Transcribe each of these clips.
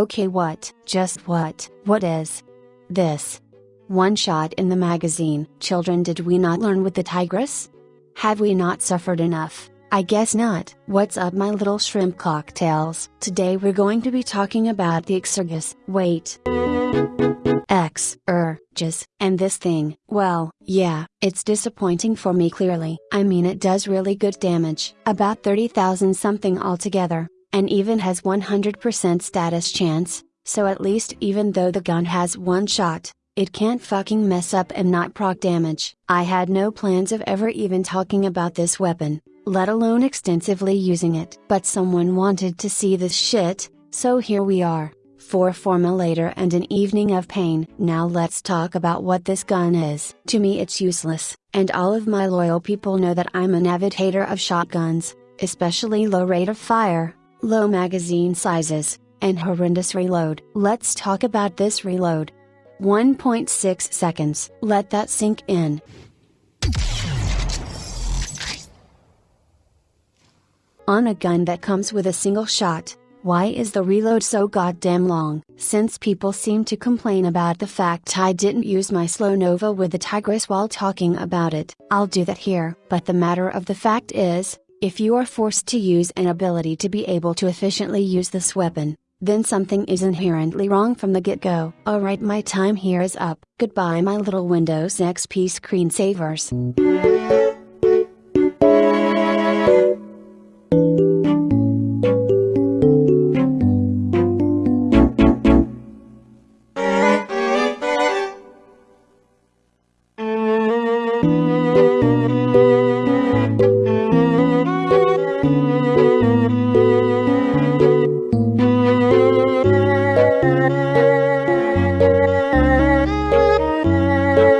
Okay, what, just what, what is this? One shot in the magazine. Children, did we not learn with the tigress? Have we not suffered enough? I guess not. What's up, my little shrimp cocktails? Today we're going to be talking about the Exergis. Wait. X, er, just, and this thing. Well, yeah, it's disappointing for me clearly. I mean, it does really good damage. About 30,000 something altogether, and even has 100% status chance, so at least even though the gun has one shot, it can't fucking mess up and not proc damage. I had no plans of ever even talking about this weapon, let alone extensively using it. But someone wanted to see this shit, so here we are. For Forma later and an evening of pain. Now let's talk about what this gun is. To me it's useless, and all of my loyal people know that I'm an avid hater of shotguns, especially low rate of fire, low magazine sizes, and horrendous reload. Let's talk about this reload. 1.6 seconds. Let that sink in. On a gun that comes with a single shot, why is the reload so goddamn long? Since people seem to complain about the fact I didn't use my slow nova with the Tigress while talking about it, I'll do that here. But the matter of the fact is, if you are forced to use an ability to be able to efficiently use this weapon, then something is inherently wrong from the get go. Alright, my time here is up. Goodbye, my little Windows XP screensavers.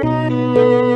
Música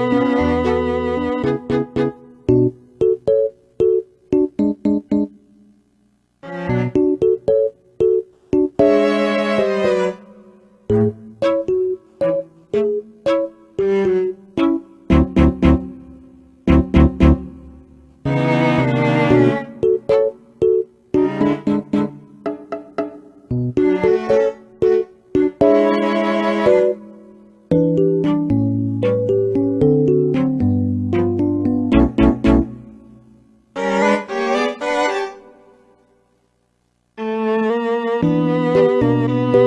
Música